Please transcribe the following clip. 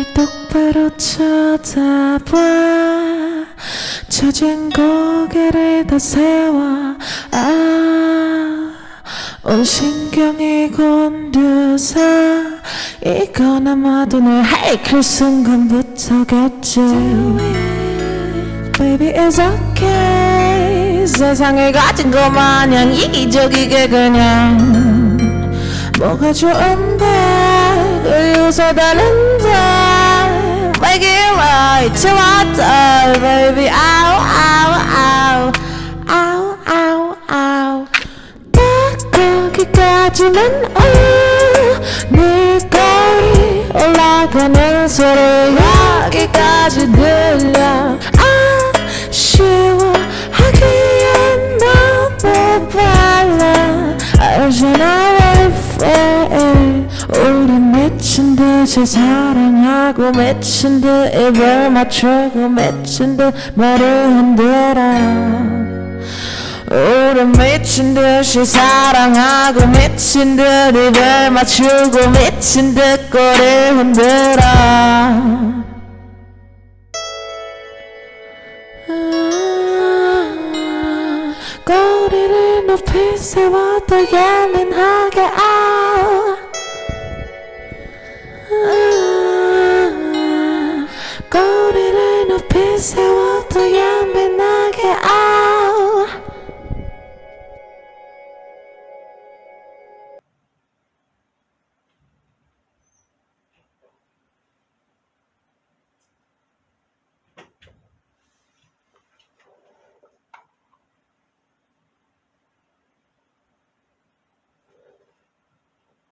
앞으로 쳐다봐. 처진 고개를 다 세워. 아, 온 신경이 곤두서. 이건 아마도 널 할클 순간부터겠지. Baby it's okay. 세상을 가진 것 마냥 이기적이게 그냥. 뭐가 좋은데? Make it right to my time baby Ow ow ow Ow ow ow 딱 거기까지만 오네 거리 올라가는 소리 여기까지 들려 듯이 사랑하고 미친 듯 입을 맞추고 미친 듯 머리 흔들어. 우리 미친 듯이 사랑하고 미친 듯 입을 맞추고 미친 듯 꼬리 흔들어. 아, 꼬리를 높이 세워 더 예민하게 아, 아, 꼬리를